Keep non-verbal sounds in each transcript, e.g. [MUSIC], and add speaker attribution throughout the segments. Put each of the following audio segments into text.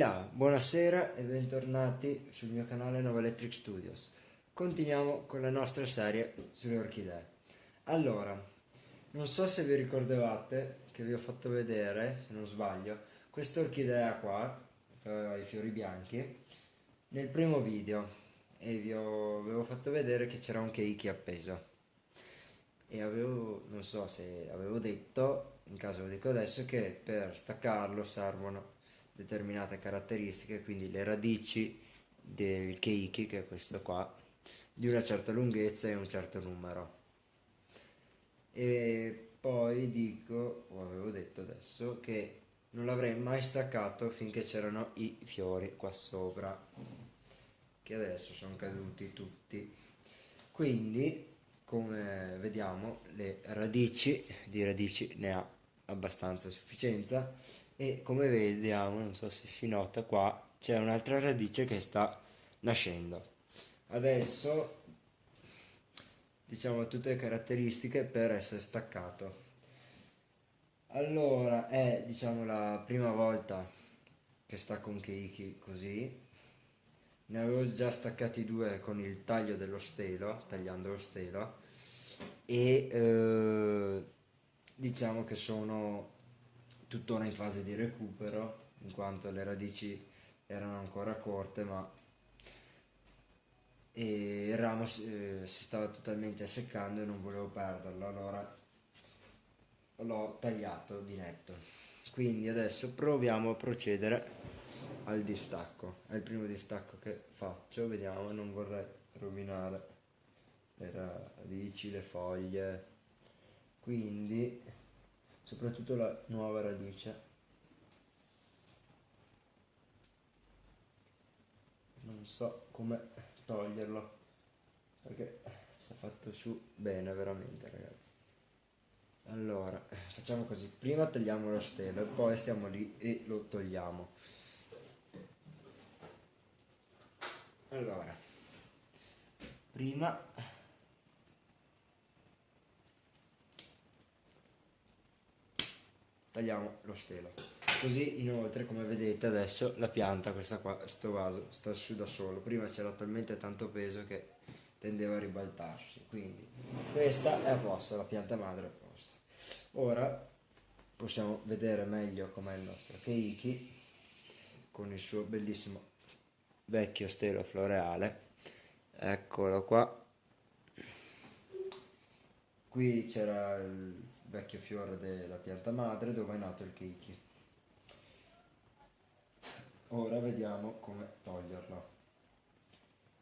Speaker 1: Là, buonasera e bentornati sul mio canale Nova Electric Studios. Continuiamo con la nostra serie sulle orchidee. Allora, non so se vi ricordavate che vi ho fatto vedere, se non sbaglio, questa orchidea qua, i fiori bianchi, nel primo video e vi ho, avevo fatto vedere che c'era un keiki appeso e avevo, non so se avevo detto, in caso lo dico adesso, che per staccarlo servono determinate caratteristiche, quindi le radici del keiki, che è questo qua, di una certa lunghezza e un certo numero. E poi dico, o avevo detto adesso, che non l'avrei mai staccato finché c'erano i fiori qua sopra, che adesso sono caduti tutti. Quindi, come vediamo, le radici, di radici ne ha abbastanza sufficienza e come vediamo, non so se si nota qua, c'è un'altra radice che sta nascendo. Adesso diciamo tutte le caratteristiche per essere staccato. Allora è diciamo la prima volta che sta con Keiki così. Ne avevo già staccati due con il taglio dello stelo, tagliando lo stelo e eh, diciamo che sono tuttora in fase di recupero, in quanto le radici erano ancora corte, ma e il ramo eh, si stava totalmente seccando e non volevo perderlo, allora l'ho tagliato di netto. Quindi adesso proviamo a procedere al distacco. È il primo distacco che faccio, vediamo, non vorrei rovinare le radici, le foglie. Quindi soprattutto la nuova radice. Non so come toglierlo perché si è fatto su bene veramente ragazzi. Allora facciamo così. Prima tagliamo lo stelo e poi stiamo lì e lo togliamo. Allora prima tagliamo lo stelo. Così inoltre come vedete adesso la pianta questa qua questo vaso sta su da solo. Prima c'era talmente tanto peso che tendeva a ribaltarsi. Quindi questa è a posto la pianta madre è a posto. Ora possiamo vedere meglio com'è il nostro keiki con il suo bellissimo vecchio stelo floreale. Eccolo qua qui c'era il vecchio fiore della pianta madre dove è nato il keiki. Ora vediamo come toglierlo.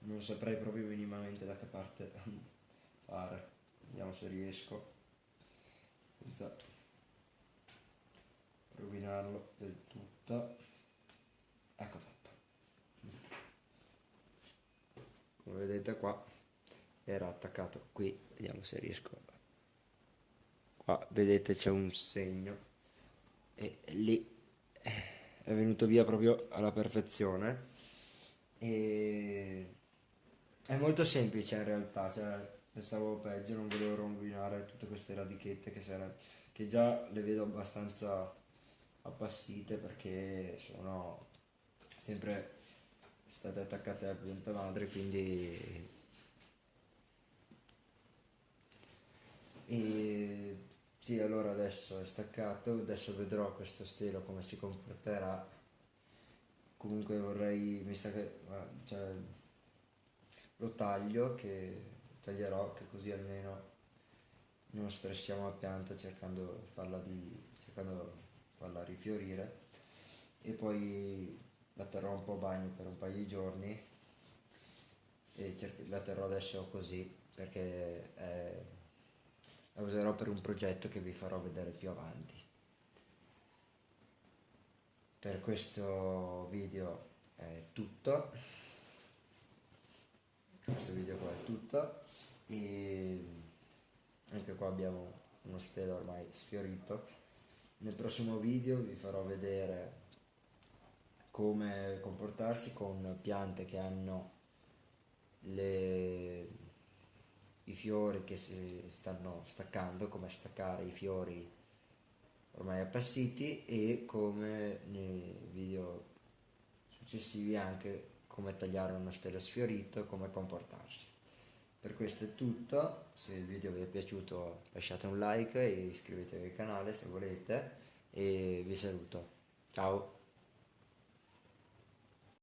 Speaker 1: Non saprei proprio minimamente da che parte [LAUGHS] fare. Vediamo se riesco senza rovinarlo del tutto. Ecco fatto. Come vedete qua era attaccato qui, vediamo se riesco a qua vedete c'è un segno. E lì è venuto via proprio alla perfezione. E è molto semplice in realtà. Cioè, pensavo peggio non volevo rovinare tutte queste radichette che, sarà, che già le vedo abbastanza appassite perché sono sempre state attaccate alla pianta madre quindi e sì, allora adesso è staccato, adesso vedrò questo stelo come si comporterà. Comunque vorrei, mi sa che cioè, lo taglio, che taglierò, che così almeno non stressiamo la pianta cercando farla, di, cercando farla rifiorire e poi la terrò un po' a bagno per un paio di giorni e la terrò adesso così perché è la userò per un progetto che vi farò vedere più avanti. Per questo video è tutto, questo video qua è tutto e anche qua abbiamo uno stelo ormai sfiorito. Nel prossimo video vi farò vedere come comportarsi con piante che hanno le i fiori che si stanno staccando, come staccare i fiori ormai appassiti e come nei video successivi anche come tagliare uno stelo sfiorito, come comportarsi. Per questo è tutto, se il video vi è piaciuto lasciate un like e iscrivetevi al canale se volete e vi saluto. Ciao!